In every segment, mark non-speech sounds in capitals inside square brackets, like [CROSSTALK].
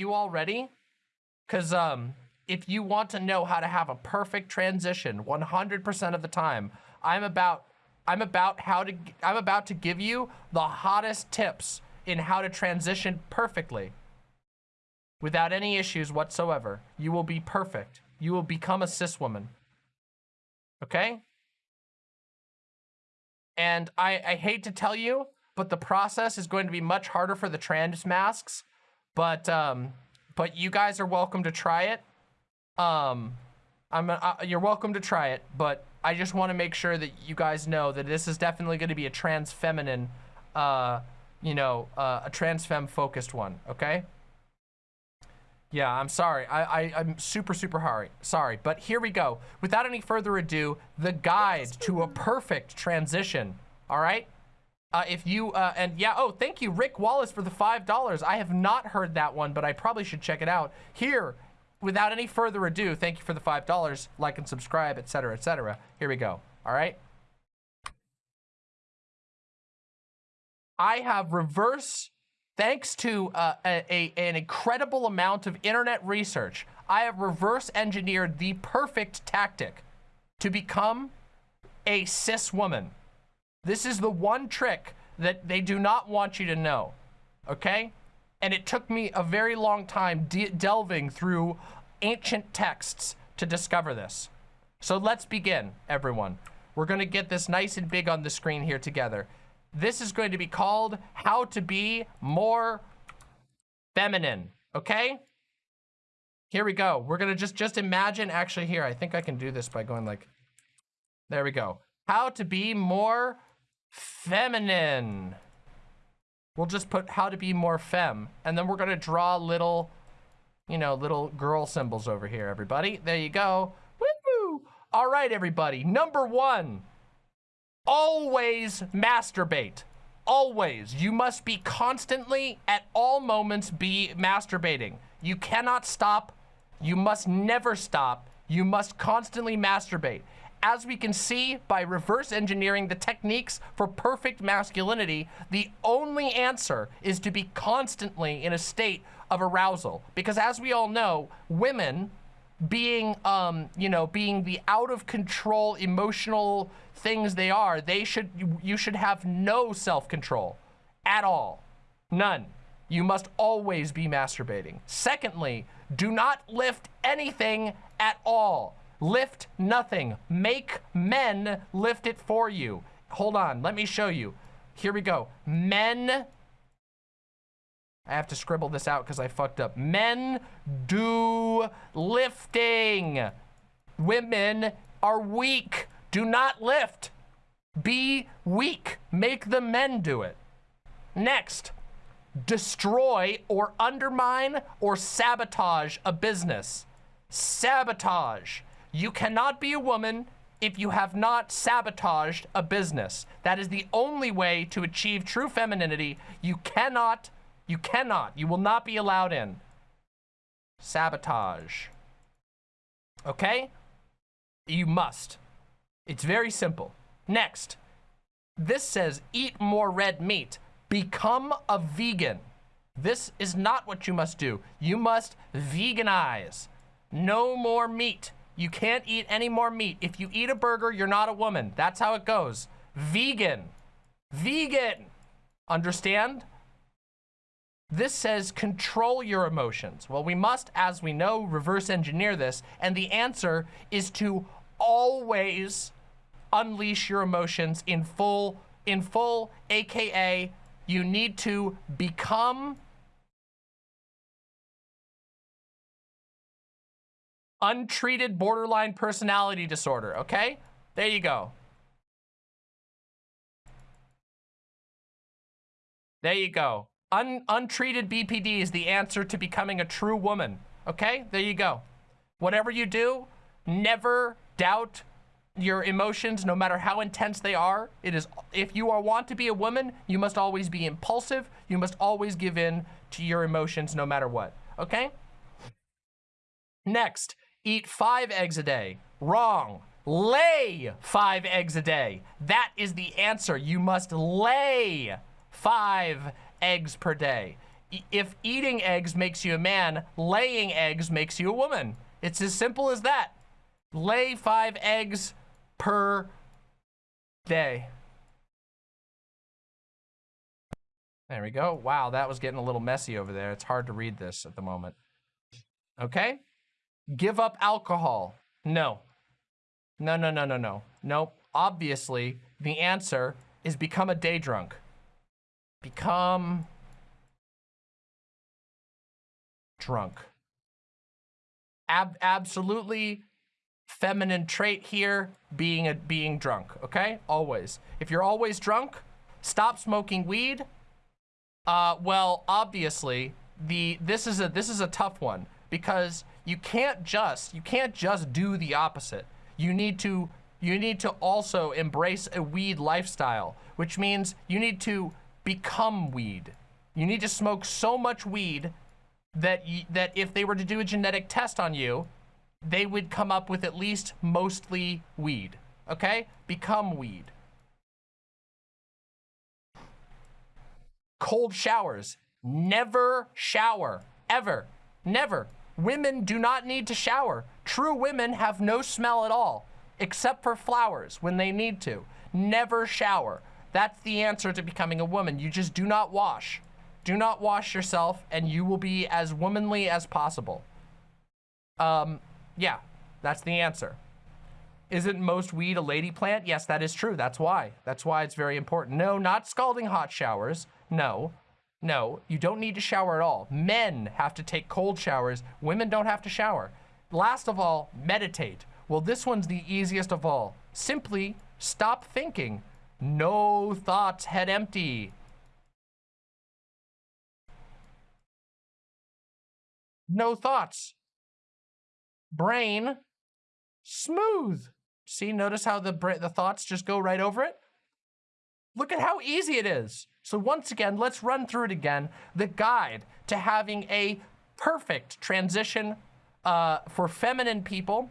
you all ready? Because um, if you want to know how to have a perfect transition 100% of the time, I'm about I'm about how to I'm about to give you the hottest tips in how to transition perfectly without any issues whatsoever. You will be perfect. You will become a cis woman. Okay? And I, I hate to tell you, but the process is going to be much harder for the trans masks. But um, but you guys are welcome to try it. Um, I'm uh, you're welcome to try it, but I just want to make sure that you guys know that this is definitely going to be a trans feminine, uh, you know, uh, a trans femme focused one. Okay. Yeah, I'm sorry. I, I, I'm super, super sorry. Sorry, but here we go. Without any further ado, the guide to a perfect transition. All right? Uh, if you, uh, and yeah, oh, thank you, Rick Wallace, for the $5. I have not heard that one, but I probably should check it out. Here, without any further ado, thank you for the $5. Like and subscribe, etc., etc. Here we go. All right? I have reverse Thanks to uh, a, a, an incredible amount of internet research, I have reverse engineered the perfect tactic to become a cis woman. This is the one trick that they do not want you to know, okay? And it took me a very long time de delving through ancient texts to discover this. So let's begin, everyone. We're gonna get this nice and big on the screen here together. This is going to be called How to Be More Feminine, okay? Here we go. We're gonna just, just imagine, actually here, I think I can do this by going like, there we go. How to be more feminine. We'll just put how to be more fem. And then we're gonna draw little, you know, little girl symbols over here, everybody. There you go. Woo! All right, everybody. Number one, always masturbate. Always. You must be constantly, at all moments, be masturbating. You cannot stop. You must never stop. You must constantly masturbate. As we can see by reverse engineering the techniques for perfect masculinity, the only answer is to be constantly in a state of arousal. Because as we all know, women being, um, you know, being the out of control emotional things they are, they should, you should have no self-control at all. None. You must always be masturbating. Secondly, do not lift anything at all. Lift nothing. Make men lift it for you. Hold on, let me show you. Here we go. Men I have to scribble this out because I fucked up. Men do lifting. Women are weak. Do not lift. Be weak. Make the men do it. Next, destroy or undermine or sabotage a business. Sabotage. You cannot be a woman if you have not sabotaged a business. That is the only way to achieve true femininity. You cannot you cannot. You will not be allowed in. Sabotage. Okay? You must. It's very simple. Next. This says eat more red meat. Become a vegan. This is not what you must do. You must veganize. No more meat. You can't eat any more meat. If you eat a burger, you're not a woman. That's how it goes. Vegan. Vegan. Understand? This says control your emotions. Well, we must, as we know, reverse engineer this. And the answer is to always unleash your emotions in full, in full, AKA you need to become untreated borderline personality disorder, okay? There you go. There you go. Un untreated BPD is the answer to becoming a true woman. Okay, there you go. Whatever you do, never doubt your emotions, no matter how intense they are. It is, if you are want to be a woman, you must always be impulsive. You must always give in to your emotions, no matter what. Okay? Next, eat five eggs a day. Wrong. Lay five eggs a day. That is the answer. You must lay five eggs per day. if eating eggs makes you a man, laying eggs makes you a woman. It's as simple as that. Lay five eggs per day. There we go. Wow, that was getting a little messy over there. It's hard to read this at the moment. Okay. Give up alcohol. No. No, no, no, no, no. Nope. Obviously, the answer is become a day drunk. Become drunk. Ab absolutely feminine trait here, being a being drunk, okay? Always. If you're always drunk, stop smoking weed, uh, well, obviously, the this is a this is a tough one because you can't just you can't just do the opposite. You need to you need to also embrace a weed lifestyle, which means you need to become weed. You need to smoke so much weed that y that if they were to do a genetic test on you, they would come up with at least mostly weed. Okay? Become weed. cold showers. Never shower, ever, never. Women do not need to shower. True women have no smell at all, except for flowers when they need to. Never shower. That's the answer to becoming a woman. You just do not wash. Do not wash yourself and you will be as womanly as possible. Um, yeah, that's the answer. Isn't most weed a lady plant? Yes, that is true. That's why. That's why it's very important. No, not scalding hot showers. No, no, you don't need to shower at all. Men have to take cold showers. Women don't have to shower. Last of all, meditate. Well, this one's the easiest of all. Simply stop thinking. No thoughts, head empty. No thoughts. Brain smooth. See, notice how the the thoughts just go right over it? Look at how easy it is. So once again, let's run through it again. The guide to having a perfect transition uh, for feminine people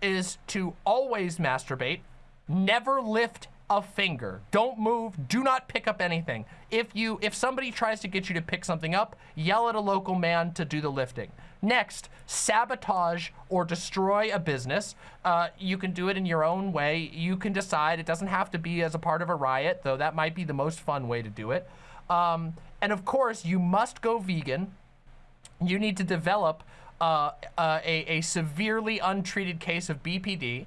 is to always masturbate, never lift a finger. Don't move, do not pick up anything. If you if somebody tries to get you to pick something up, yell at a local man to do the lifting. Next, sabotage or destroy a business. Uh, you can do it in your own way. You can decide. It doesn't have to be as a part of a riot, though that might be the most fun way to do it. Um, and of course, you must go vegan. You need to develop uh, uh, a, a severely untreated case of BPD.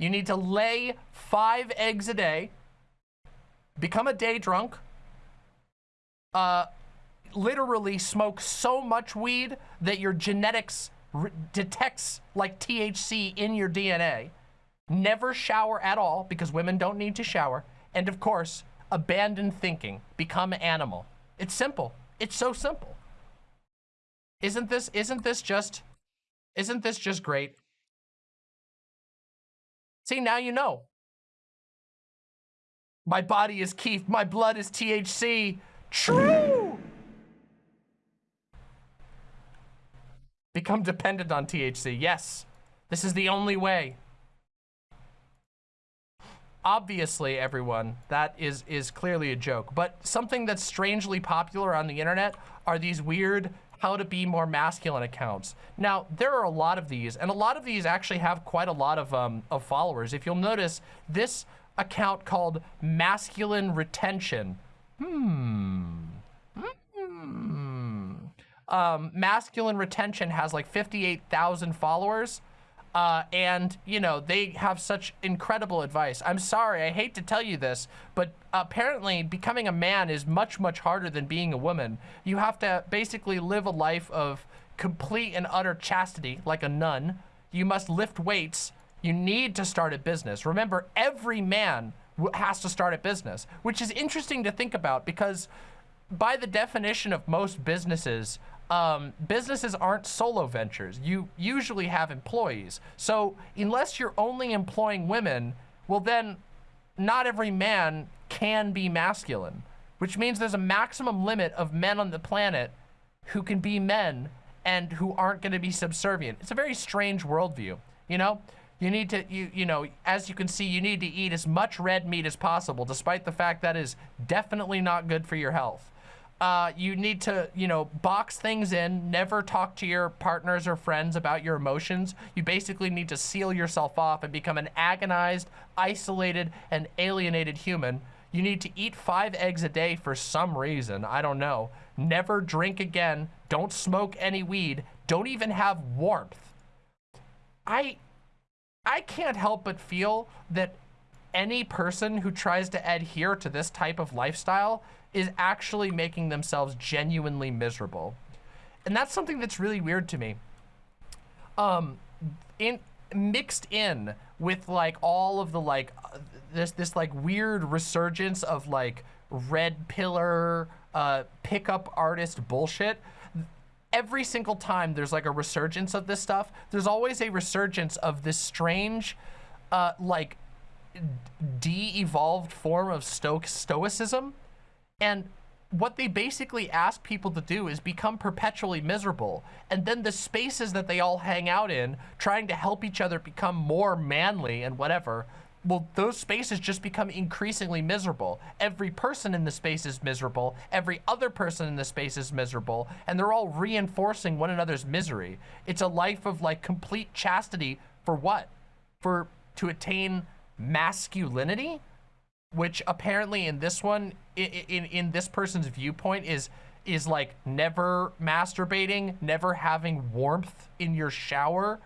You need to lay five eggs a day, become a day drunk, uh, literally smoke so much weed that your genetics detects like THC in your DNA. Never shower at all because women don't need to shower. And of course, abandon thinking, become animal. It's simple. It's so simple. Isn't this, isn't this just, isn't this just great? See, now you know. My body is Keith, my blood is THC. True! Become dependent on THC. Yes, this is the only way. Obviously, everyone, that is, is clearly a joke. But something that's strangely popular on the internet are these weird how to be more masculine accounts. Now, there are a lot of these, and a lot of these actually have quite a lot of, um, of followers. If you'll notice, this account called Masculine Retention. Hmm. Hmm. Um, masculine Retention has like 58,000 followers. Uh, and, you know, they have such incredible advice. I'm sorry, I hate to tell you this, but apparently becoming a man is much, much harder than being a woman. You have to basically live a life of complete and utter chastity, like a nun. You must lift weights. You need to start a business. Remember, every man has to start a business, which is interesting to think about because by the definition of most businesses, um, businesses aren't solo ventures. You usually have employees. So unless you're only employing women, well then not every man can be masculine, which means there's a maximum limit of men on the planet who can be men and who aren't going to be subservient. It's a very strange worldview, you know? You need to, you, you know, as you can see, you need to eat as much red meat as possible, despite the fact that is definitely not good for your health. Uh, you need to, you know, box things in, never talk to your partners or friends about your emotions. You basically need to seal yourself off and become an agonized, isolated, and alienated human. You need to eat five eggs a day for some reason. I don't know. Never drink again. Don't smoke any weed. Don't even have warmth. I, I can't help but feel that any person who tries to adhere to this type of lifestyle is actually making themselves genuinely miserable. And that's something that's really weird to me. Um, in mixed in with like all of the like uh, this this like weird resurgence of like red pillar uh, pickup artist bullshit. Every single time there's like a resurgence of this stuff, there's always a resurgence of this strange, uh, like de-evolved form of sto stoicism and what they basically ask people to do is become perpetually miserable. And then the spaces that they all hang out in, trying to help each other become more manly and whatever, well, those spaces just become increasingly miserable. Every person in the space is miserable. Every other person in the space is miserable. And they're all reinforcing one another's misery. It's a life of like complete chastity for what? For to attain masculinity? Which apparently in this one, in, in, in this person's viewpoint is is like never masturbating, never having warmth in your shower,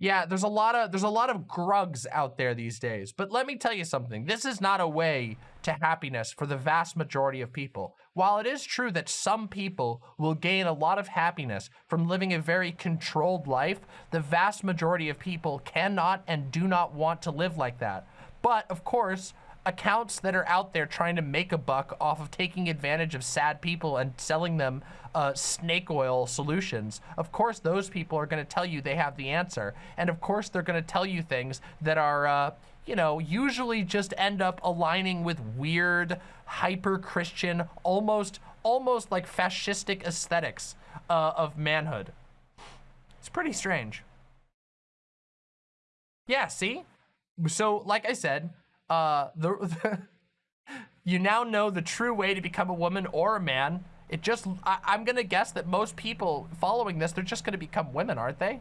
Yeah, there's a lot of there's a lot of grugs out there these days. But let me tell you something. This is not a way to happiness for the vast majority of people. While it is true that some people will gain a lot of happiness from living a very controlled life, the vast majority of people cannot and do not want to live like that. But of course, accounts that are out there trying to make a buck off of taking advantage of sad people and selling them uh, snake oil solutions. Of course, those people are going to tell you they have the answer. And of course, they're going to tell you things that are, uh, you know, usually just end up aligning with weird, hyper-Christian, almost, almost like fascistic aesthetics uh, of manhood. It's pretty strange. Yeah, see? So, like I said, uh, the, [LAUGHS] the you now know the true way to become a woman or a man. It just, I, I'm gonna guess that most people following this, they're just gonna become women, aren't they?